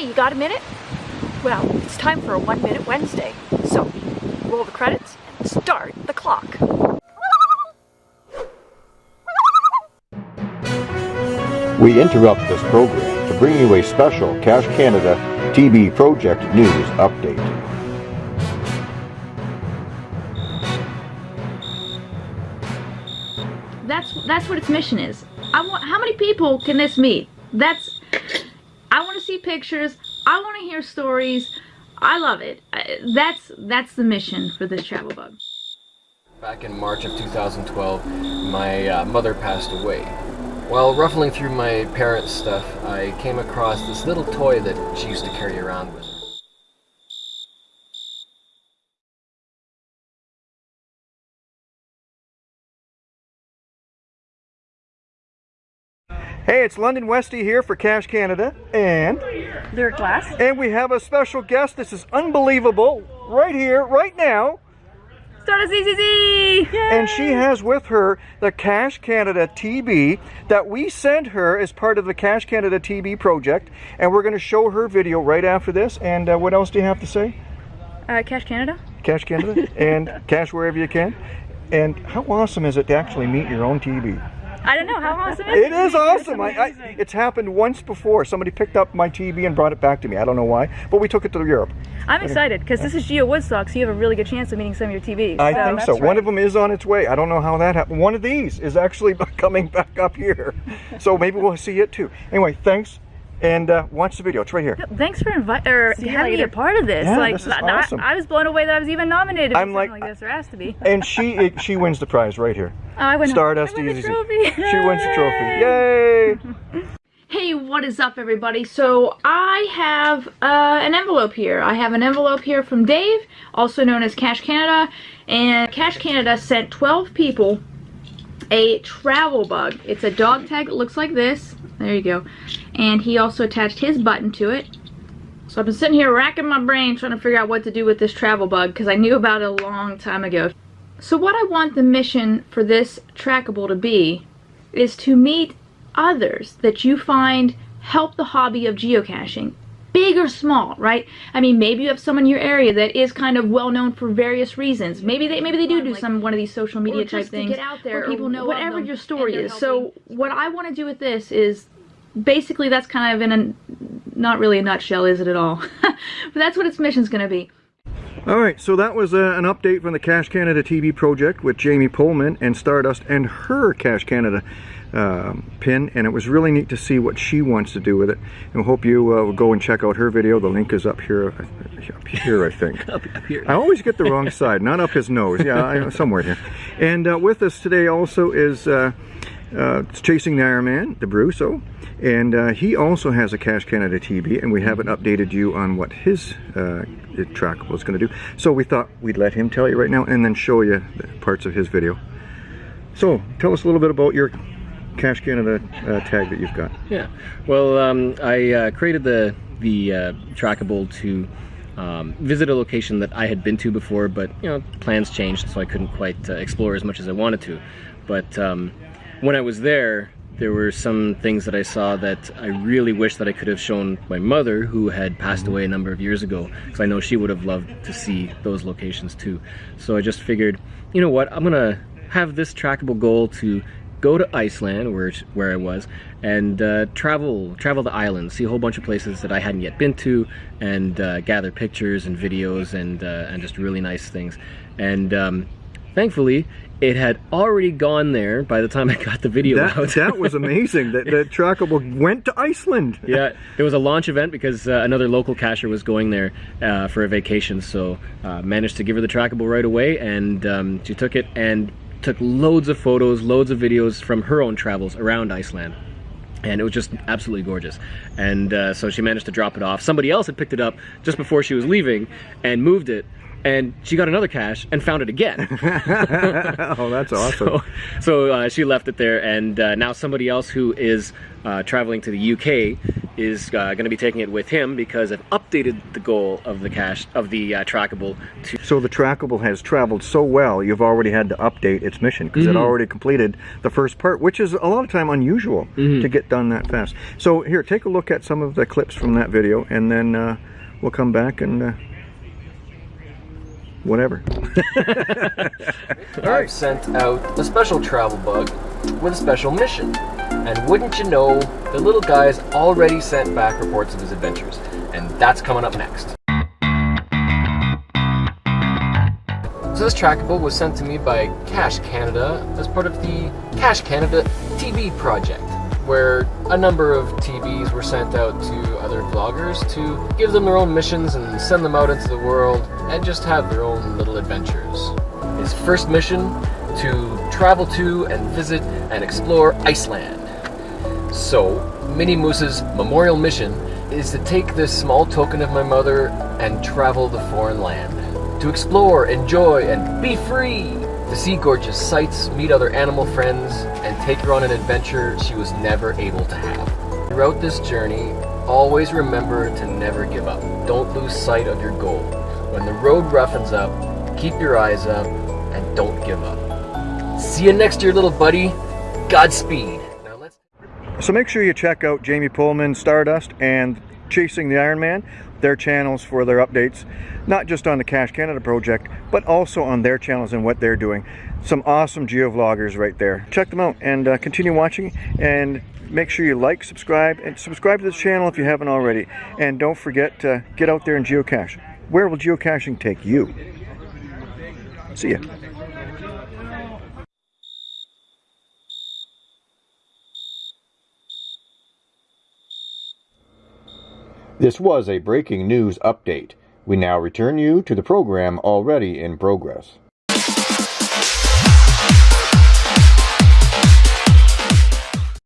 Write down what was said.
Hey, you got a minute? Well, it's time for a One Minute Wednesday. So, roll the credits and start the clock. We interrupt this program to bring you a special Cache Canada TB Project News update. That's that's what its mission is. I want how many people can this meet? That's I want to see pictures. I want to hear stories. I love it. That's that's the mission for this travel bug. Back in March of 2012, my uh, mother passed away. While ruffling through my parents' stuff, I came across this little toy that she used to carry around with her. Hey, it's London Westy here for Cache Canada, and Lyric Glass. and we have a special guest. This is unbelievable, right here, right now, Start a ZZZ! and she has with her the Cache Canada TB that we sent her as part of the Cache Canada TB project, and we're going to show her video right after this. And uh, what else do you have to say? Uh, Cache Canada? Cache Canada and Cash wherever you can. And how awesome is it to actually meet your own TB? I don't know how awesome is It is awesome. I, I, it's happened once before. Somebody picked up my TB and brought it back to me. I don't know why, but we took it to Europe. I'm excited because this is Geo Woodstock, so you have a really good chance of meeting some of your TBs. I so. think so. One of them is on its way. I don't know how that happened. One of these is actually coming back up here, so maybe we'll see it too. Anyway, thanks, and uh, watch the video. It's right here. Thanks for inviting or See you having me a part of this. Yeah, like, this is I, awesome. I was blown away that I was even nominated I'm for like- like this. There has to be. And she she wins the prize right here. Oh, I win. Stardust I win the Easy. trophy. She wins the trophy. Yay! Hey, what is up, everybody? So I have uh, an envelope here. I have an envelope here from Dave, also known as Cache Canada, and Cache Canada sent 12 people a travel bug. It's a dog tag looks like this. There you go. And he also attached his button to it. So I've been sitting here racking my brain trying to figure out what to do with this travel bug because I knew about it a long time ago. So what I want the mission for this trackable to be is to meet others that you find help the hobby of geocaching. Big or small, right? I mean, maybe you have someone in your area that is kind of well known for various reasons. Maybe they maybe they do do some one of these social media or type to things get out there where people or know whatever whatever your your story story is. is. So what I want to do with this is basically that's kind of in a not really a nutshell, is it at all? but that's what its mission's going to be. All right, so that was uh, an update from the Cache Canada TB project with Jamie Pullman and Stardust and her Cache Canada um, pin, and it was really neat to see what she wants to do with it. And we hope you uh, will go and check out her video. The link is up here, up here, I think. Up, up here. I always get the wrong side, not up his nose. Yeah, I, somewhere here. And uh, with us today also is uh, uh, Chasing the Iron Man, the Brusso, and uh, he also has a Cache Canada TB, and we haven't updated you on what his uh, trackable is going to do. So we thought we'd let him tell you right now, and then show you the parts of his video. So tell us a little bit about your Cache Canada uh, tag that you've got. Yeah. Well, um, I uh, created the the uh, trackable to um, visit a location that I had been to before, but you know plans changed, so I couldn't quite uh, explore as much as I wanted to. But um, when I was there, there were some things that I saw that I really wish that I could have shown my mother, who had passed away a number of years ago, because I know she would have loved to see those locations too. So I just figured, you know what, I'm gonna have this trackable goal to go to Iceland, where where I was, and uh, travel travel the islands, see a whole bunch of places that I hadn't yet been to, and uh, gather pictures and videos and uh, and just really nice things. And um, thankfully, it had already gone there by the time I got the video That, out. that was amazing. that the trackable went to Iceland. yeah, it was a launch event because uh, another local cacher was going there uh, for a vacation, so uh, managed to give her the trackable right away, and um, she took it and took loads of photos, loads of videos from her own travels around Iceland. And it was just absolutely gorgeous. And uh, so she managed to drop it off. Somebody else had picked it up just before she was leaving and moved it and she got another cache and found it again. oh, that's awesome. So, so uh, she left it there, and uh, now somebody else who is uh, traveling to the UK is uh, going to be taking it with him because I've updated the goal of the cache of the uh, trackable to. So the trackable has traveled so well, you've already had to update its mission because it Mhm. already completed the first part, which is a lot of time unusual Mhm. to get done that fast. So here, take a look at some of the clips from that video, and then uh, we'll come back and whatever. I've sent out a special travel bug with a special mission. And wouldn't you know, the little guy's already sent back reports of his adventures. And that's coming up next. So this trackable was sent to me by Cache Canada as part of the Cache Canada TB project, where a number of TBs were sent out to other vloggers to give them their own missions and send them out into the world and just have their own little adventures. His first mission to travel to and visit and explore Iceland. So, Minnie Moose's memorial mission is to take this small token of my mother and travel the foreign land. To explore, enjoy, and be free! To see gorgeous sights, meet other animal friends, and take her on an adventure she was never able to have. Throughout this journey, always remember to never give up. Don't lose sight of your goal. When the road roughens up, keep your eyes up, and don't give up. See you next year, little buddy. Godspeed. So make sure you check out Jamie Pullman, Stardust, and Chasing the Iron Man, their channels for their updates, not just on the Cache Canada project, but also on their channels and what they're doing. Some awesome geovloggers right there. Check them out and uh, continue watching and make sure you like, subscribe, and subscribe to this channel if you haven't already. And don't forget to get out there and geocache. Where will geocaching take you? See ya. This was a breaking news update. We now return you to the program already in progress.